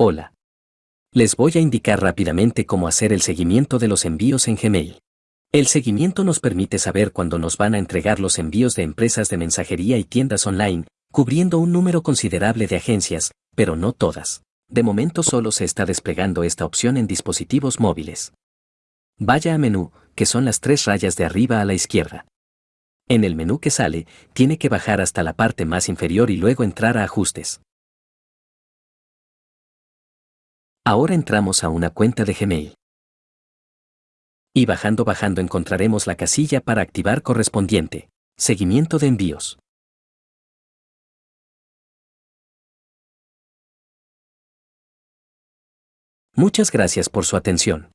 Hola. Les voy a indicar rápidamente cómo hacer el seguimiento de los envíos en Gmail. El seguimiento nos permite saber cuándo nos van a entregar los envíos de empresas de mensajería y tiendas online, cubriendo un número considerable de agencias, pero no todas. De momento solo se está desplegando esta opción en dispositivos móviles. Vaya a menú, que son las tres rayas de arriba a la izquierda. En el menú que sale, tiene que bajar hasta la parte más inferior y luego entrar a ajustes. Ahora entramos a una cuenta de Gmail. Y bajando bajando encontraremos la casilla para activar correspondiente. Seguimiento de envíos. Muchas gracias por su atención.